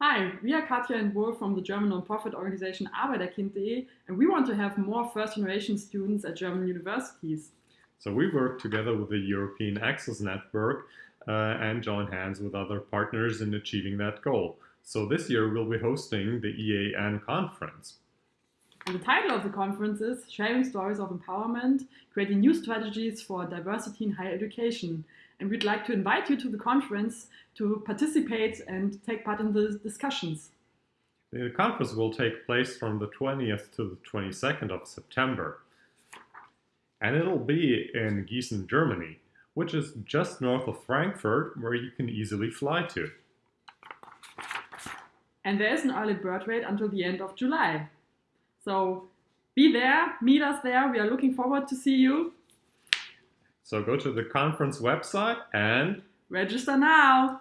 Hi, we are Katja and Wolf from the German nonprofit organization Arbeiterkind.de and we want to have more first generation students at German universities. So we work together with the European Access Network uh, and join hands with other partners in achieving that goal. So this year we'll be hosting the EAN conference. And the title of the conference is Sharing Stories of Empowerment, Creating New Strategies for Diversity in Higher Education. And we'd like to invite you to the conference to participate and take part in the discussions. The conference will take place from the 20th to the 22nd of September. And it'll be in Gießen, Germany, which is just north of Frankfurt, where you can easily fly to. And there is an early bird rate until the end of July. So be there, meet us there. We are looking forward to see you. So go to the conference website and register now.